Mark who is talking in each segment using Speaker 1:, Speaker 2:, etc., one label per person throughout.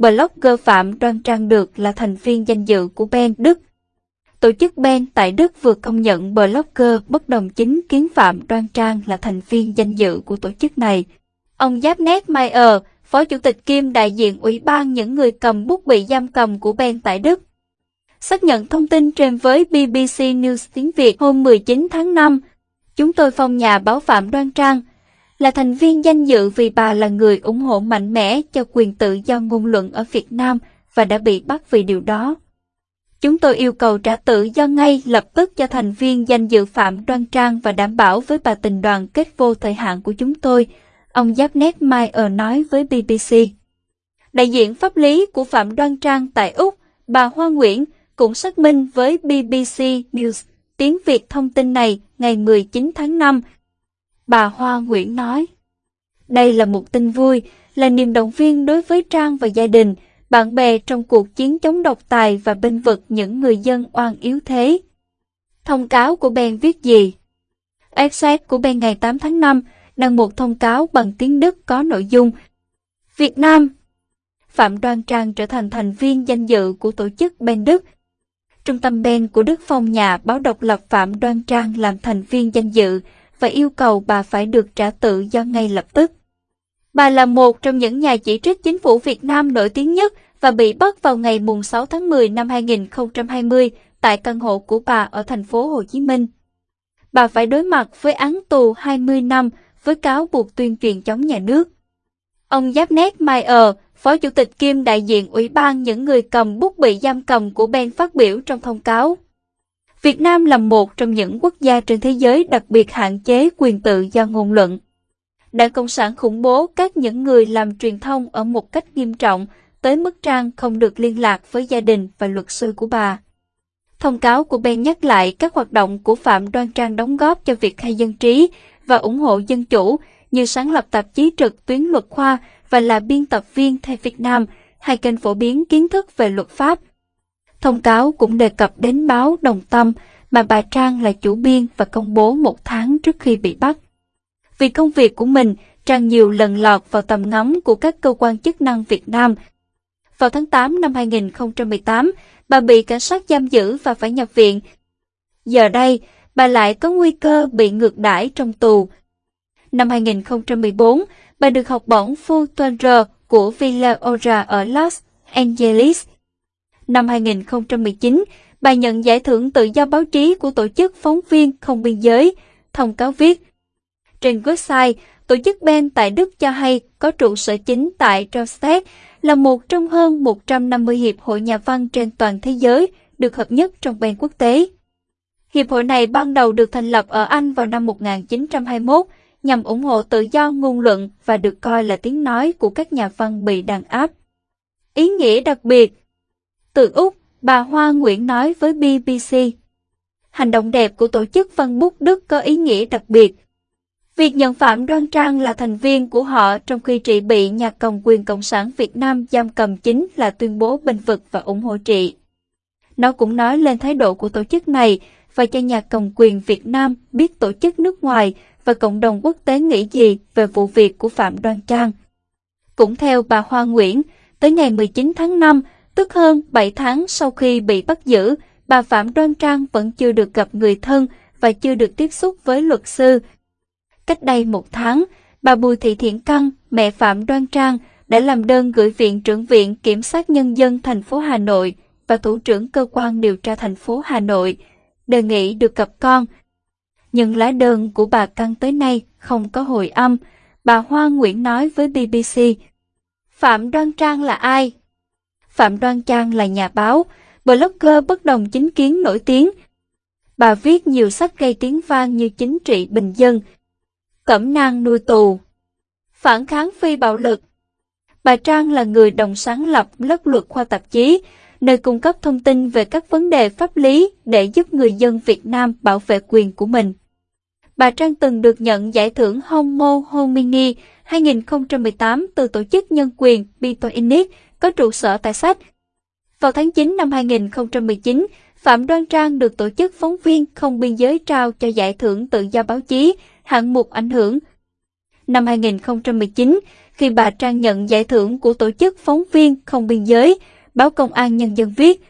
Speaker 1: blogger Phạm Đoan Trang được là thành viên danh dự của Ben Đức. Tổ chức Ben tại Đức vừa công nhận blogger bất đồng chính kiến Phạm Đoan Trang là thành viên danh dự của tổ chức này. Ông Giáp Nét Mayer, Phó Chủ tịch Kim đại diện Ủy ban những người cầm bút bị giam cầm của Ben tại Đức, xác nhận thông tin trên với BBC News tiếng Việt hôm 19 tháng 5. Chúng tôi phong nhà báo Phạm Đoan Trang, là thành viên danh dự vì bà là người ủng hộ mạnh mẽ cho quyền tự do ngôn luận ở Việt Nam và đã bị bắt vì điều đó. Chúng tôi yêu cầu trả tự do ngay lập tức cho thành viên danh dự Phạm Đoan Trang và đảm bảo với bà tình đoàn kết vô thời hạn của chúng tôi, ông Giáp Nét Mai ở nói với BBC. Đại diện pháp lý của Phạm Đoan Trang tại Úc, bà Hoa Nguyễn, cũng xác minh với BBC News tiếng Việt thông tin này ngày 19 tháng 5 bà Hoa Nguyễn nói. Đây là một tin vui, là niềm động viên đối với Trang và gia đình, bạn bè trong cuộc chiến chống độc tài và binh vực những người dân oan yếu thế. Thông cáo của Ben viết gì? Exet của Ben ngày 8 tháng 5 đăng một thông cáo bằng tiếng Đức có nội dung Việt Nam Phạm Đoan Trang trở thành thành viên danh dự của tổ chức Ben Đức. Trung tâm Ben của Đức Phong nhà báo độc lập Phạm Đoan Trang làm thành viên danh dự, và yêu cầu bà phải được trả tự do ngay lập tức. Bà là một trong những nhà chỉ trích chính phủ Việt Nam nổi tiếng nhất và bị bắt vào ngày 6 tháng 10 năm 2020 tại căn hộ của bà ở thành phố Hồ Chí Minh. Bà phải đối mặt với án tù 20 năm với cáo buộc tuyên truyền chống nhà nước. Ông Giáp Nét Mai ở, Phó Chủ tịch kiêm đại diện Ủy ban những người cầm bút bị giam cầm của Ben phát biểu trong thông cáo. Việt Nam là một trong những quốc gia trên thế giới đặc biệt hạn chế quyền tự do ngôn luận. Đảng Cộng sản khủng bố các những người làm truyền thông ở một cách nghiêm trọng, tới mức Trang không được liên lạc với gia đình và luật sư của bà. Thông cáo của Ben nhắc lại các hoạt động của Phạm Đoan Trang đóng góp cho việc khai dân trí và ủng hộ dân chủ, như sáng lập tạp chí trực tuyến luật khoa và là biên tập viên theo Việt Nam, hai kênh phổ biến kiến thức về luật pháp, Thông cáo cũng đề cập đến báo Đồng Tâm mà bà Trang là chủ biên và công bố một tháng trước khi bị bắt. Vì công việc của mình, Trang nhiều lần lọt vào tầm ngắm của các cơ quan chức năng Việt Nam. Vào tháng 8 năm 2018, bà bị cảnh sát giam giữ và phải nhập viện. Giờ đây, bà lại có nguy cơ bị ngược đãi trong tù. Năm 2014, bà được học bổng Fulbright của Villa Ora ở Los Angeles năm 2019, bà nhận giải thưởng tự do báo chí của Tổ chức Phóng viên Không Biên Giới, thông cáo viết. Trên website, tổ chức Ben tại Đức cho hay có trụ sở chính tại Dorset, là một trong hơn 150 hiệp hội nhà văn trên toàn thế giới được hợp nhất trong Ben quốc tế. Hiệp hội này ban đầu được thành lập ở Anh vào năm 1921 nhằm ủng hộ tự do ngôn luận và được coi là tiếng nói của các nhà văn bị đàn áp. Ý nghĩa đặc biệt từ Úc, bà Hoa Nguyễn nói với BBC. Hành động đẹp của tổ chức Văn Bút Đức có ý nghĩa đặc biệt. Việc nhận Phạm Đoan Trang là thành viên của họ trong khi trị bị nhà cầm quyền Cộng sản Việt Nam giam cầm chính là tuyên bố bình vực và ủng hộ trị. Nó cũng nói lên thái độ của tổ chức này và cho nhà cầm quyền Việt Nam biết tổ chức nước ngoài và cộng đồng quốc tế nghĩ gì về vụ việc của Phạm Đoan Trang. Cũng theo bà Hoa Nguyễn, tới ngày 19 tháng 5, Tức hơn 7 tháng sau khi bị bắt giữ, bà Phạm Đoan Trang vẫn chưa được gặp người thân và chưa được tiếp xúc với luật sư. Cách đây một tháng, bà Bùi Thị Thiện Căng, mẹ Phạm Đoan Trang, đã làm đơn gửi Viện trưởng Viện Kiểm sát Nhân dân thành phố Hà Nội và Thủ trưởng Cơ quan Điều tra thành phố Hà Nội, đề nghị được gặp con. Nhưng lá đơn của bà Căng tới nay không có hồi âm, bà Hoa Nguyễn nói với BBC. Phạm Đoan Trang là ai? Phạm Đoan Trang là nhà báo, blogger bất đồng chính kiến nổi tiếng. Bà viết nhiều sách gây tiếng vang như chính trị bình dân, cẩm nang nuôi tù, phản kháng phi bạo lực. Bà Trang là người đồng sáng lập lớp luật khoa tạp chí, nơi cung cấp thông tin về các vấn đề pháp lý để giúp người dân Việt Nam bảo vệ quyền của mình. Bà Trang từng được nhận giải thưởng Homo Homini 2018 từ Tổ chức Nhân quyền Bitoinic có trụ sở tại sách. Vào tháng 9 năm 2019, Phạm Đoan Trang được Tổ chức Phóng viên Không Biên Giới trao cho giải thưởng tự do báo chí, hạng mục ảnh hưởng. năm 2019 khi bà Trang nhận giải thưởng của tổ chức phóng viên không biên giới, báo Công an Nhân dân viết.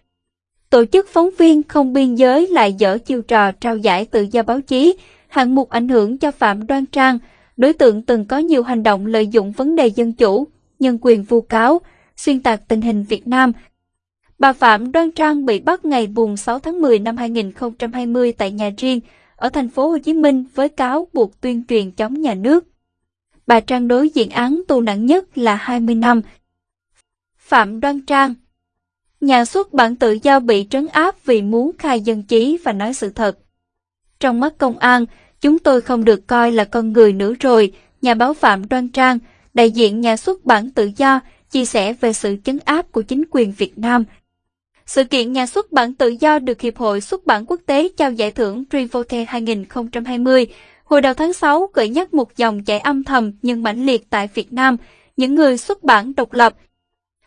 Speaker 1: Tổ chức phóng viên không biên giới lại dở chiêu trò trao giải tự do báo chí, hạng mục ảnh hưởng cho Phạm Đoan Trang, đối tượng từng có nhiều hành động lợi dụng vấn đề dân chủ, nhân quyền vu cáo, xuyên tạc tình hình Việt Nam. Bà Phạm Đoan Trang bị bắt ngày buồn 6 tháng 10 năm 2020 tại nhà riêng ở thành phố Hồ Chí Minh với cáo buộc tuyên truyền chống nhà nước. Bà Trang đối diện án tù nặng nhất là 20 năm. Phạm Đoan Trang Nhà xuất bản tự do bị trấn áp vì muốn khai dân trí và nói sự thật. Trong mắt công an, chúng tôi không được coi là con người nữa rồi, nhà báo Phạm Đoan Trang, đại diện nhà xuất bản tự do, chia sẻ về sự chấn áp của chính quyền Việt Nam. Sự kiện nhà xuất bản tự do được Hiệp hội Xuất bản Quốc tế trao giải thưởng Trivote 2020 hồi đầu tháng 6 gợi nhắc một dòng chảy âm thầm nhưng mãnh liệt tại Việt Nam, những người xuất bản độc lập.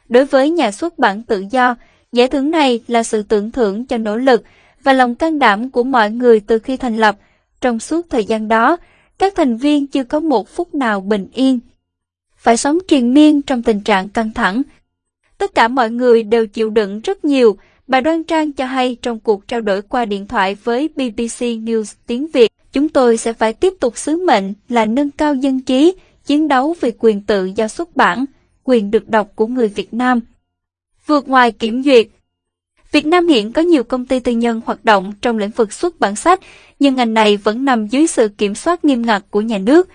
Speaker 1: Đối với nhà xuất bản tự do, giải thưởng này là sự tưởng thưởng cho nỗ lực và lòng can đảm của mọi người từ khi thành lập. Trong suốt thời gian đó, các thành viên chưa có một phút nào bình yên. Phải sống triền miên trong tình trạng căng thẳng. Tất cả mọi người đều chịu đựng rất nhiều, bà Đoan Trang cho hay trong cuộc trao đổi qua điện thoại với BBC News tiếng Việt. Chúng tôi sẽ phải tiếp tục sứ mệnh là nâng cao dân trí, chiến đấu vì quyền tự do xuất bản, quyền được đọc của người Việt Nam. Vượt ngoài kiểm duyệt Việt Nam hiện có nhiều công ty tư nhân hoạt động trong lĩnh vực xuất bản sách, nhưng ngành này vẫn nằm dưới sự kiểm soát nghiêm ngặt của nhà nước.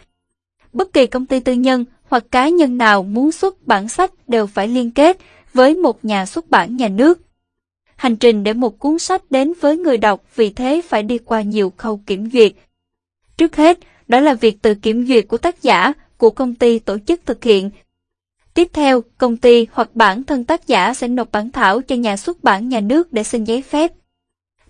Speaker 1: Bất kỳ công ty tư nhân hoặc cá nhân nào muốn xuất bản sách đều phải liên kết với một nhà xuất bản nhà nước. Hành trình để một cuốn sách đến với người đọc vì thế phải đi qua nhiều khâu kiểm duyệt. Trước hết, đó là việc tự kiểm duyệt của tác giả, của công ty tổ chức thực hiện. Tiếp theo, công ty hoặc bản thân tác giả sẽ nộp bản thảo cho nhà xuất bản nhà nước để xin giấy phép.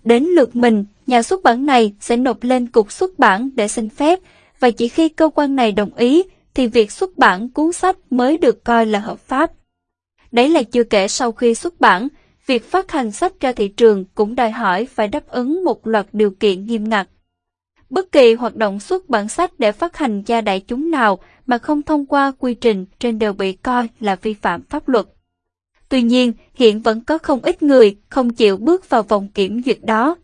Speaker 1: Đến lượt mình, nhà xuất bản này sẽ nộp lên cục xuất bản để xin phép và chỉ khi cơ quan này đồng ý thì việc xuất bản cuốn sách mới được coi là hợp pháp. Đấy là chưa kể sau khi xuất bản, việc phát hành sách ra thị trường cũng đòi hỏi phải đáp ứng một loạt điều kiện nghiêm ngặt. Bất kỳ hoạt động xuất bản sách để phát hành cho đại chúng nào mà không thông qua quy trình trên đều bị coi là vi phạm pháp luật. Tuy nhiên, hiện vẫn có không ít người không chịu bước vào vòng kiểm duyệt đó.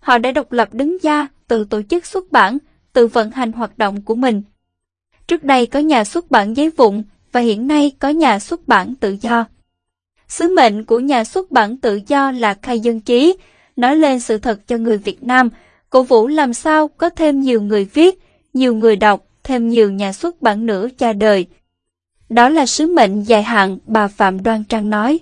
Speaker 1: Họ đã độc lập đứng ra từ tổ chức xuất bản, tự vận hành hoạt động của mình. Trước đây có nhà xuất bản giấy vụn và hiện nay có nhà xuất bản tự do. Sứ mệnh của nhà xuất bản tự do là khai dân trí, nói lên sự thật cho người Việt Nam cổ vũ làm sao có thêm nhiều người viết, nhiều người đọc, thêm nhiều nhà xuất bản nữa cha đời. Đó là sứ mệnh dài hạn bà Phạm Đoan Trang nói.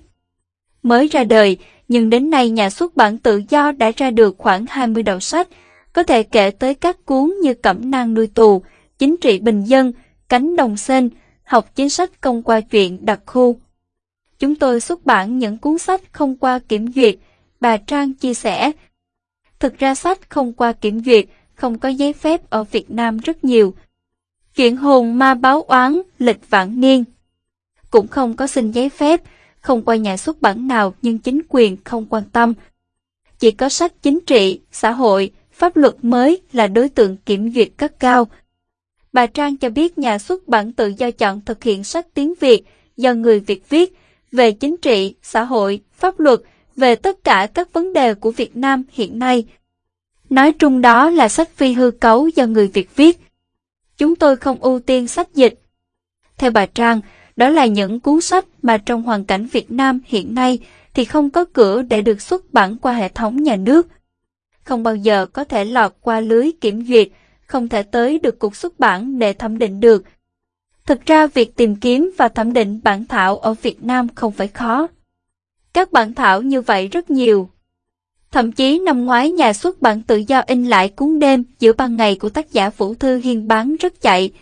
Speaker 1: Mới ra đời, nhưng đến nay nhà xuất bản tự do đã ra được khoảng 20 đầu sách, có thể kể tới các cuốn như Cẩm nang nuôi tù, Chính trị bình dân, Cánh đồng sen, học chính sách công qua chuyện đặc khu. Chúng tôi xuất bản những cuốn sách không qua kiểm duyệt, bà Trang chia sẻ, Thực ra sách không qua kiểm duyệt, không có giấy phép ở Việt Nam rất nhiều. Chuyện hồn ma báo oán, lịch vạn niên. Cũng không có xin giấy phép, không qua nhà xuất bản nào nhưng chính quyền không quan tâm. Chỉ có sách chính trị, xã hội, pháp luật mới là đối tượng kiểm duyệt cấp cao. Bà Trang cho biết nhà xuất bản tự do chọn thực hiện sách tiếng Việt do người Việt viết về chính trị, xã hội, pháp luật về tất cả các vấn đề của Việt Nam hiện nay. Nói chung đó là sách phi hư cấu do người Việt viết. Chúng tôi không ưu tiên sách dịch. Theo bà Trang, đó là những cuốn sách mà trong hoàn cảnh Việt Nam hiện nay thì không có cửa để được xuất bản qua hệ thống nhà nước. Không bao giờ có thể lọt qua lưới kiểm duyệt, không thể tới được cục xuất bản để thẩm định được. Thực ra việc tìm kiếm và thẩm định bản thảo ở Việt Nam không phải khó. Các bản thảo như vậy rất nhiều. Thậm chí năm ngoái nhà xuất bản tự do in lại cuốn đêm giữa ban ngày của tác giả Vũ Thư Hiên bán rất chạy.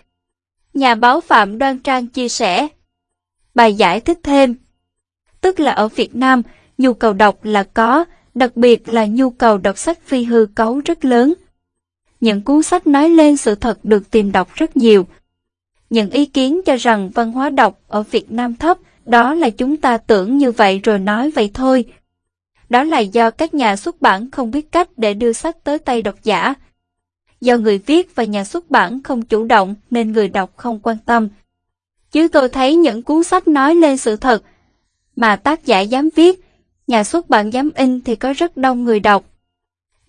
Speaker 1: Nhà báo Phạm Đoan Trang chia sẻ. Bài giải thích thêm. Tức là ở Việt Nam, nhu cầu đọc là có, đặc biệt là nhu cầu đọc sách phi hư cấu rất lớn. Những cuốn sách nói lên sự thật được tìm đọc rất nhiều. Những ý kiến cho rằng văn hóa đọc ở Việt Nam thấp, đó là chúng ta tưởng như vậy rồi nói vậy thôi. Đó là do các nhà xuất bản không biết cách để đưa sách tới tay độc giả. Do người viết và nhà xuất bản không chủ động nên người đọc không quan tâm. Chứ tôi thấy những cuốn sách nói lên sự thật mà tác giả dám viết, nhà xuất bản dám in thì có rất đông người đọc.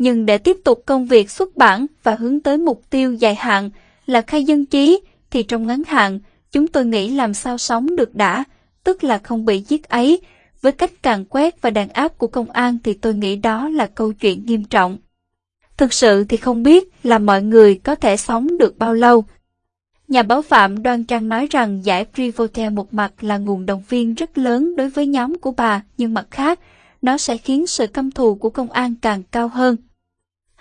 Speaker 1: Nhưng để tiếp tục công việc xuất bản và hướng tới mục tiêu dài hạn là khai dân trí, thì trong ngắn hạn, chúng tôi nghĩ làm sao sống được đã, tức là không bị giết ấy. Với cách càn quét và đàn áp của công an thì tôi nghĩ đó là câu chuyện nghiêm trọng. Thực sự thì không biết là mọi người có thể sống được bao lâu. Nhà báo Phạm Đoan Trang nói rằng giải Privotel một mặt là nguồn động viên rất lớn đối với nhóm của bà, nhưng mặt khác, nó sẽ khiến sự căm thù của công an càng cao hơn.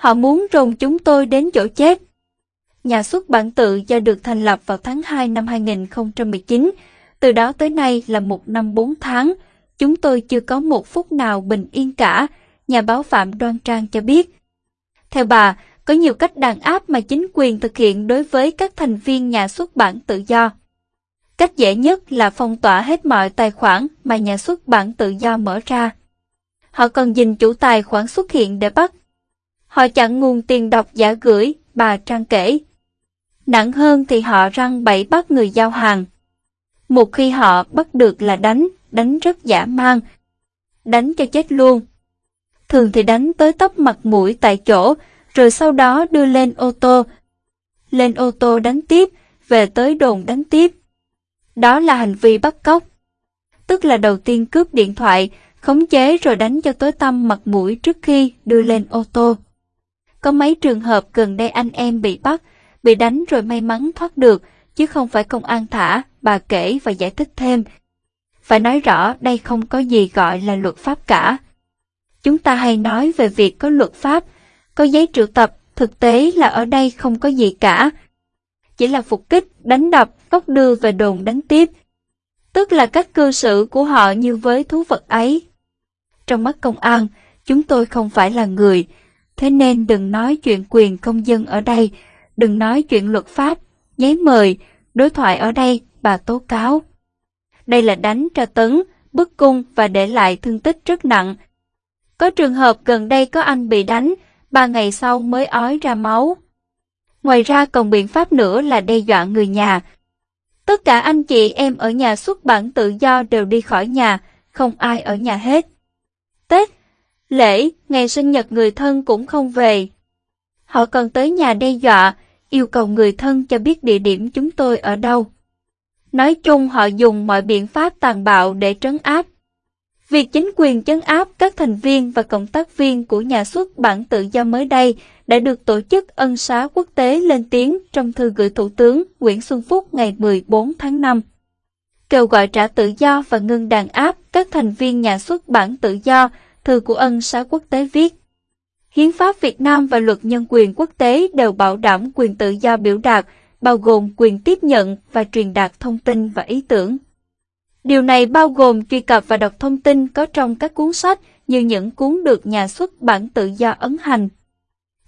Speaker 1: Họ muốn rồng chúng tôi đến chỗ chết. Nhà xuất bản tự do được thành lập vào tháng 2 năm 2019, từ đó tới nay là một năm bốn tháng, chúng tôi chưa có một phút nào bình yên cả, nhà báo Phạm Đoan Trang cho biết. Theo bà, có nhiều cách đàn áp mà chính quyền thực hiện đối với các thành viên nhà xuất bản tự do. Cách dễ nhất là phong tỏa hết mọi tài khoản mà nhà xuất bản tự do mở ra. Họ cần dình chủ tài khoản xuất hiện để bắt. Họ chặn nguồn tiền độc giả gửi, bà Trang kể. Nặng hơn thì họ răng bẫy bắt người giao hàng. Một khi họ bắt được là đánh, đánh rất giả mang. Đánh cho chết luôn. Thường thì đánh tới tóc mặt mũi tại chỗ, rồi sau đó đưa lên ô tô. Lên ô tô đánh tiếp, về tới đồn đánh tiếp. Đó là hành vi bắt cóc. Tức là đầu tiên cướp điện thoại, khống chế rồi đánh cho tối tăm mặt mũi trước khi đưa lên ô tô. Có mấy trường hợp gần đây anh em bị bắt, bị đánh rồi may mắn thoát được, chứ không phải công an thả, bà kể và giải thích thêm. Phải nói rõ đây không có gì gọi là luật pháp cả. Chúng ta hay nói về việc có luật pháp, có giấy triệu tập, thực tế là ở đây không có gì cả. Chỉ là phục kích, đánh đập, cốc đưa về đồn đánh tiếp. Tức là cách cư xử của họ như với thú vật ấy. Trong mắt công an, chúng tôi không phải là người, thế nên đừng nói chuyện quyền công dân ở đây, đừng nói chuyện luật pháp, giấy mời, đối thoại ở đây, bà tố cáo. Đây là đánh tra tấn, bức cung và để lại thương tích rất nặng. Có trường hợp gần đây có anh bị đánh, ba ngày sau mới ói ra máu. Ngoài ra còn biện pháp nữa là đe dọa người nhà. Tất cả anh chị em ở nhà xuất bản tự do đều đi khỏi nhà, không ai ở nhà hết. Tết, lễ, ngày sinh nhật người thân cũng không về. Họ còn tới nhà đe dọa, yêu cầu người thân cho biết địa điểm chúng tôi ở đâu. Nói chung họ dùng mọi biện pháp tàn bạo để trấn áp. Việc chính quyền trấn áp các thành viên và cộng tác viên của nhà xuất bản tự do mới đây đã được tổ chức ân xá quốc tế lên tiếng trong thư gửi Thủ tướng Nguyễn Xuân Phúc ngày 14 tháng 5. Kêu gọi trả tự do và ngưng đàn áp các thành viên nhà xuất bản tự do, thư của ân xá quốc tế viết. Hiến pháp Việt Nam và luật nhân quyền quốc tế đều bảo đảm quyền tự do biểu đạt, bao gồm quyền tiếp nhận và truyền đạt thông tin và ý tưởng. Điều này bao gồm truy cập và đọc thông tin có trong các cuốn sách như những cuốn được nhà xuất bản tự do ấn hành.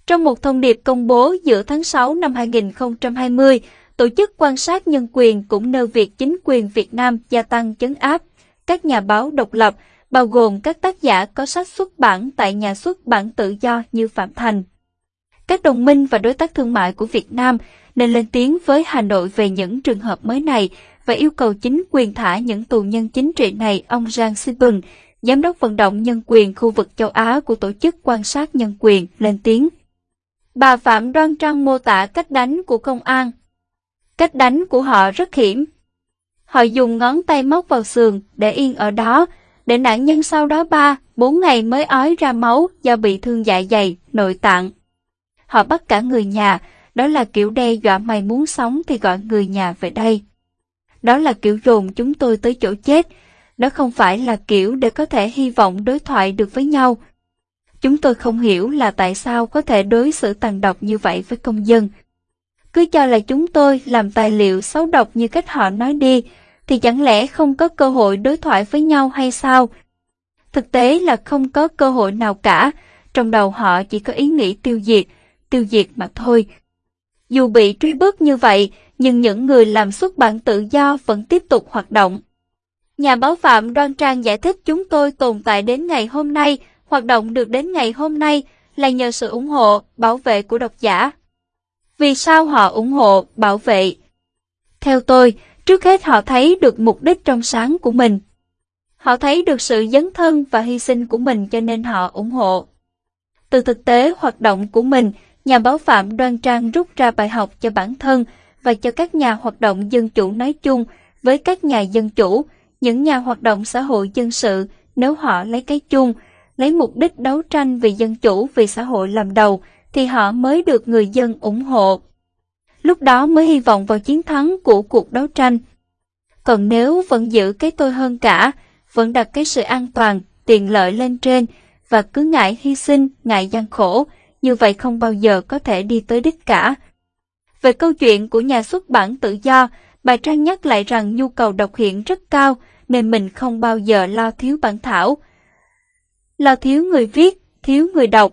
Speaker 1: Trong một thông điệp công bố giữa tháng 6 năm 2020, Tổ chức quan sát nhân quyền cũng nêu việc chính quyền Việt Nam gia tăng chấn áp các nhà báo độc lập, bao gồm các tác giả có sách xuất bản tại nhà xuất bản tự do như Phạm Thành. Các đồng minh và đối tác thương mại của Việt Nam nên lên tiếng với Hà Nội về những trường hợp mới này và yêu cầu chính quyền thả những tù nhân chính trị này, ông Giang Sibun, giám đốc vận động nhân quyền khu vực châu Á của Tổ chức Quan sát Nhân quyền, lên tiếng. Bà Phạm Đoan Trang mô tả cách đánh của công an. Cách đánh của họ rất hiểm. Họ dùng ngón tay móc vào sườn để yên ở đó, để nạn nhân sau đó 3, 4 ngày mới ói ra máu do bị thương dạ dày, nội tạng. Họ bắt cả người nhà, đó là kiểu đe dọa mày muốn sống thì gọi người nhà về đây. Đó là kiểu dồn chúng tôi tới chỗ chết. Đó không phải là kiểu để có thể hy vọng đối thoại được với nhau. Chúng tôi không hiểu là tại sao có thể đối xử tàn độc như vậy với công dân. Cứ cho là chúng tôi làm tài liệu xấu độc như cách họ nói đi, thì chẳng lẽ không có cơ hội đối thoại với nhau hay sao? Thực tế là không có cơ hội nào cả, trong đầu họ chỉ có ý nghĩ tiêu diệt, tiêu diệt mà thôi. Dù bị truy bức như vậy, nhưng những người làm xuất bản tự do vẫn tiếp tục hoạt động. Nhà báo Phạm Đoan Trang giải thích chúng tôi tồn tại đến ngày hôm nay, hoạt động được đến ngày hôm nay là nhờ sự ủng hộ, bảo vệ của độc giả. Vì sao họ ủng hộ, bảo vệ? Theo tôi, trước hết họ thấy được mục đích trong sáng của mình. Họ thấy được sự dấn thân và hy sinh của mình cho nên họ ủng hộ. Từ thực tế hoạt động của mình, nhà báo Phạm Đoan Trang rút ra bài học cho bản thân và cho các nhà hoạt động dân chủ nói chung với các nhà dân chủ, những nhà hoạt động xã hội dân sự nếu họ lấy cái chung, lấy mục đích đấu tranh vì dân chủ vì xã hội làm đầu thì họ mới được người dân ủng hộ. Lúc đó mới hy vọng vào chiến thắng của cuộc đấu tranh. Còn nếu vẫn giữ cái tôi hơn cả, vẫn đặt cái sự an toàn, tiện lợi lên trên và cứ ngại hy sinh, ngại gian khổ, như vậy không bao giờ có thể đi tới đích cả. Về câu chuyện của nhà xuất bản tự do, bài trang nhắc lại rằng nhu cầu đọc hiện rất cao nên mình không bao giờ lo thiếu bản thảo. Lo thiếu người viết, thiếu người đọc.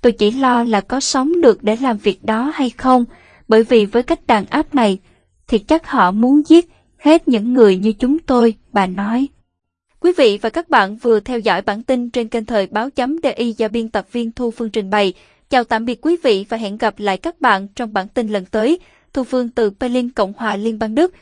Speaker 1: Tôi chỉ lo là có sống được để làm việc đó hay không, bởi vì với cách đàn áp này, thì chắc họ muốn giết hết những người như chúng tôi, bà nói. Quý vị và các bạn vừa theo dõi bản tin trên kênh thời báo chấm DI do biên tập viên Thu Phương trình bày. Chào tạm biệt quý vị và hẹn gặp lại các bạn trong bản tin lần tới. Thu Phương từ Berlin, Cộng hòa Liên bang Đức.